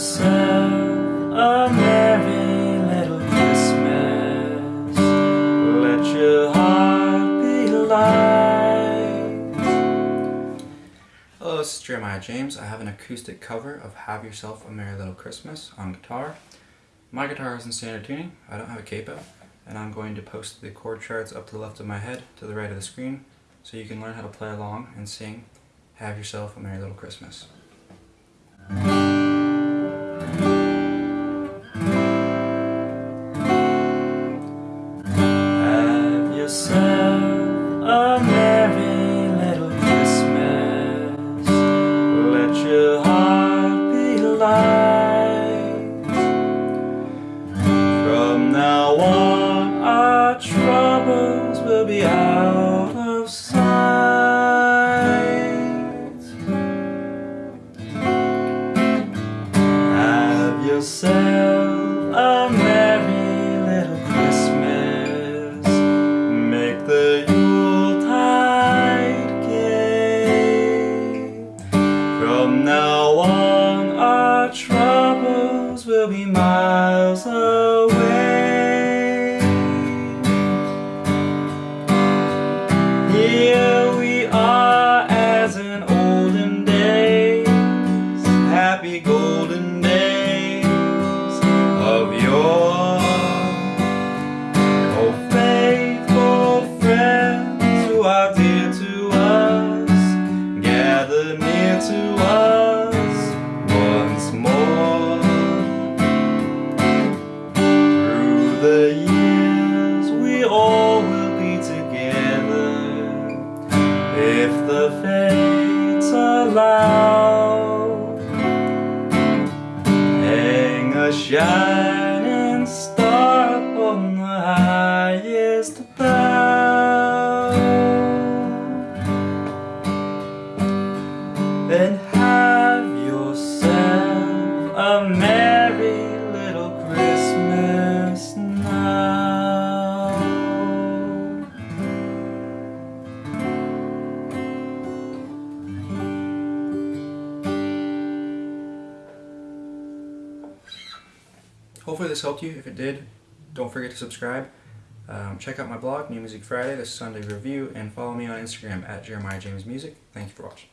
yourself a merry little Christmas. Let your heart be light. Hello, this is Jeremiah James. I have an acoustic cover of Have Yourself a Merry Little Christmas on guitar. My guitar is in standard tuning, I don't have a capo, and I'm going to post the chord charts up to the left of my head to the right of the screen so you can learn how to play along and sing Have Yourself a Merry Little Christmas. Yourself a merry little Christmas. Let your heart be light. From now on, our troubles will be out of sight. Have yourself a Now on, our troubles will be miles away. Here if the fates allow. Hang a shining star upon the highest bough. Then have yourself a merry Hopefully this helped you. If it did, don't forget to subscribe. Um, check out my blog, New Music Friday, this Sunday review, and follow me on Instagram at Jeremiah James Music. Thank you for watching.